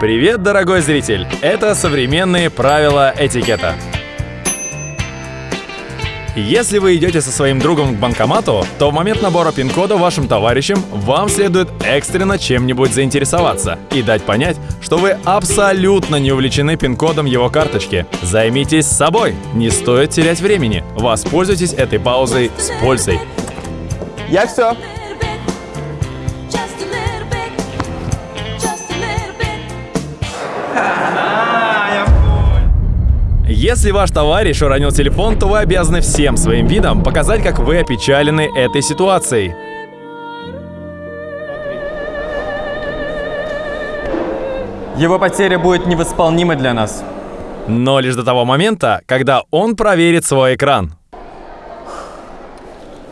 Привет, дорогой зритель! Это современные правила этикета. Если вы идете со своим другом к банкомату, то в момент набора пин-кода вашим товарищам вам следует экстренно чем-нибудь заинтересоваться и дать понять, что вы абсолютно не увлечены пин-кодом его карточки. Займитесь собой, не стоит терять времени. Воспользуйтесь этой паузой с пользой. Я все. Если ваш товарищ уронил телефон, то вы обязаны всем своим видом показать, как вы опечалены этой ситуацией. Его потеря будет невосполнима для нас. Но лишь до того момента, когда он проверит свой экран.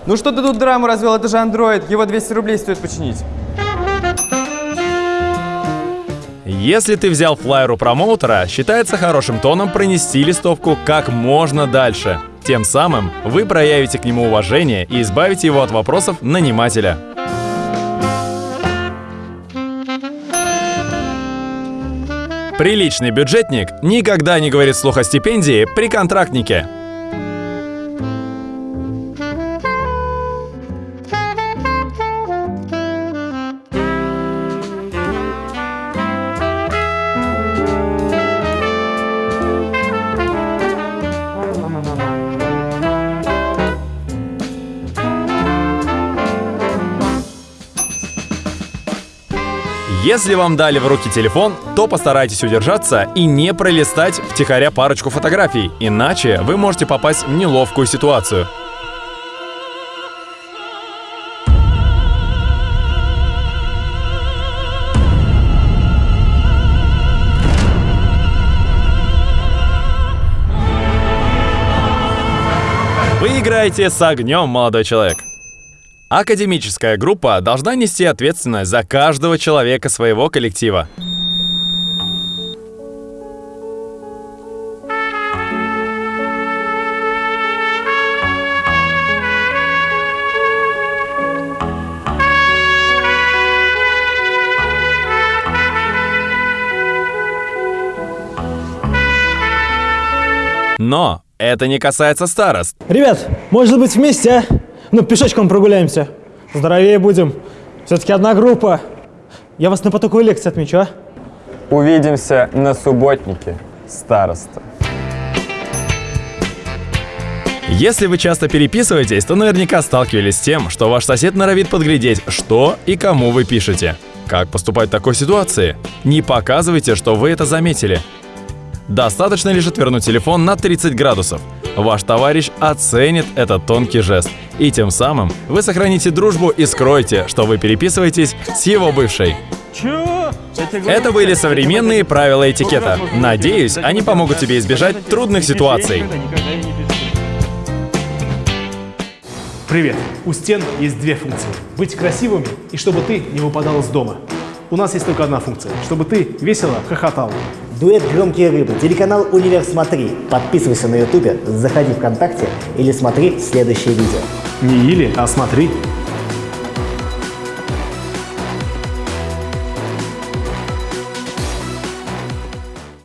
Ну что ты тут драму развел? Это же Android. Его 200 рублей стоит починить. Если ты взял флайер у промоутера, считается хорошим тоном пронести листовку как можно дальше. Тем самым вы проявите к нему уважение и избавите его от вопросов нанимателя. Приличный бюджетник никогда не говорит слух о стипендии при контрактнике. Если вам дали в руки телефон, то постарайтесь удержаться и не пролистать втихаря парочку фотографий, иначе вы можете попасть в неловкую ситуацию. Вы играете с огнем, молодой человек. Академическая группа должна нести ответственность за каждого человека своего коллектива. Но это не касается старост. Ребят, может быть вместе, а? Ну, пешочком прогуляемся. Здоровее будем. Все-таки одна группа. Я вас на потоковой лекции отмечу, а? Увидимся на субботнике, староста. Если вы часто переписываетесь, то наверняка сталкивались с тем, что ваш сосед норовит подглядеть, что и кому вы пишете. Как поступать в такой ситуации? Не показывайте, что вы это заметили. Достаточно лишь отвернуть телефон на 30 градусов. Ваш товарищ оценит этот тонкий жест. И тем самым вы сохраните дружбу и скроете, что вы переписываетесь с его бывшей. Это были современные правила этикета. Надеюсь, они помогут тебе избежать трудных ситуаций. Привет! У стен есть две функции. Быть красивыми и чтобы ты не выпадал из дома. У нас есть только одна функция. Чтобы ты весело хохотал. Дуэт «Громкие рыбы». Телеканал «Универ Смотри». Подписывайся на ютубе, заходи ВКонтакте или смотри следующее видео. Не или, а смотри.